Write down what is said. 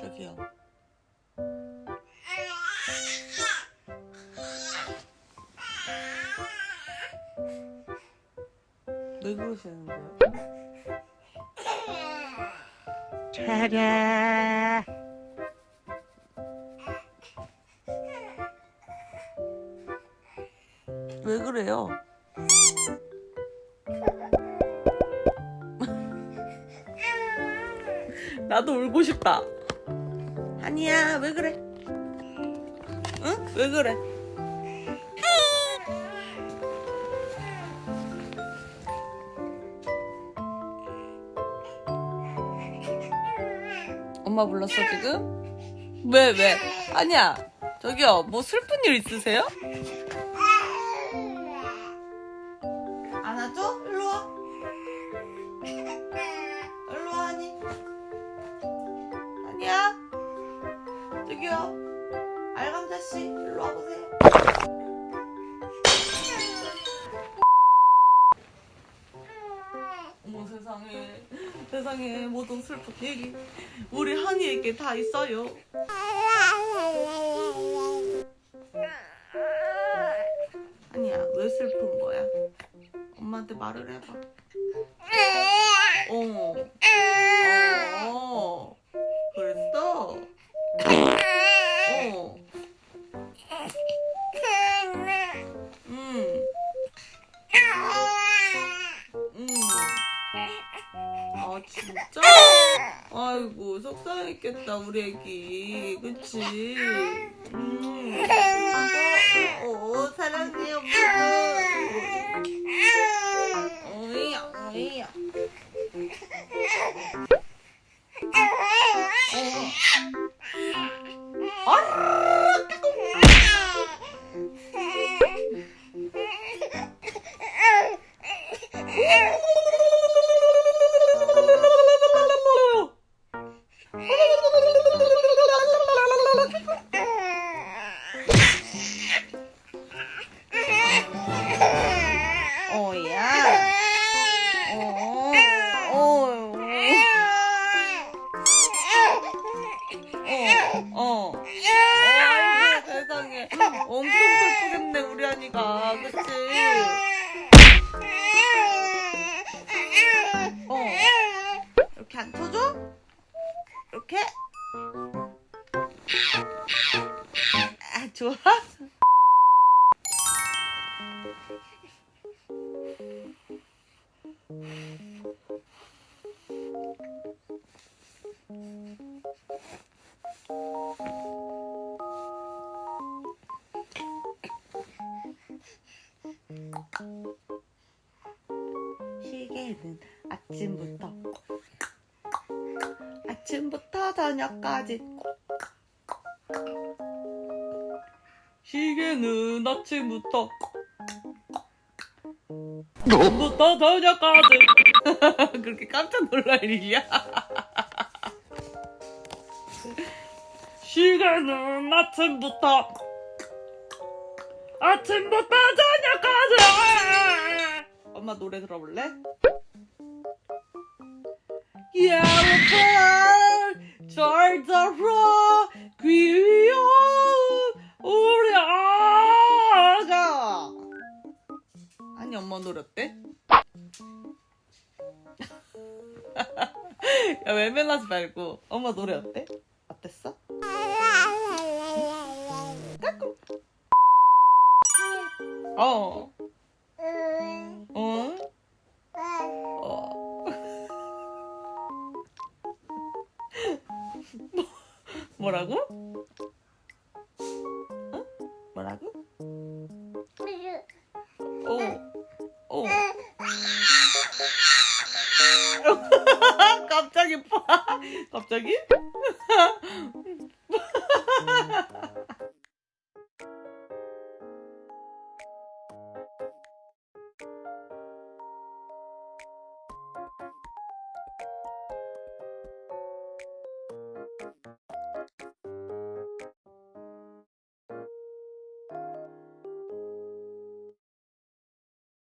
저기요. 왜 그러시는 거예요? 차례. 왜 그래요? 나도 울고 싶다. 아니야, 왜 그래? 응? 왜 그래? 엄마 불렀어 지금? 왜 왜? 아니야. 저기요, 뭐 슬픈 일 있으세요? 안아줘? 일로 와. 세상에 모든 슬픈 얘기 우리 한이에게 다 있어요 아니야 왜 슬픈 거야 엄마한테 말을 해봐 어. 어. 진짜? 아이고 속상했겠다 우리 애기 그치? 음. 아니가. 그치? 어. 이렇게 앉혀줘? 이렇게? 아 좋아? 시계는 아침부터 아침부터 저녁까지 시계는 아침부터 아침부터 저녁까지. 그렇게 깜짝 놀랄 일이야? 시계는 아침부터 아침부터 저녁까지 엄마 노래 들어볼래? 잘 들어 귀여운 우리 아가 아니 엄마 노래 어때? 야 외면하지 말고 엄마 노래 어때? 어땠어? 까꿍 어 어? 뭐라고? 어? 뭐라고? 오. 오. 갑자기 파. 갑자기?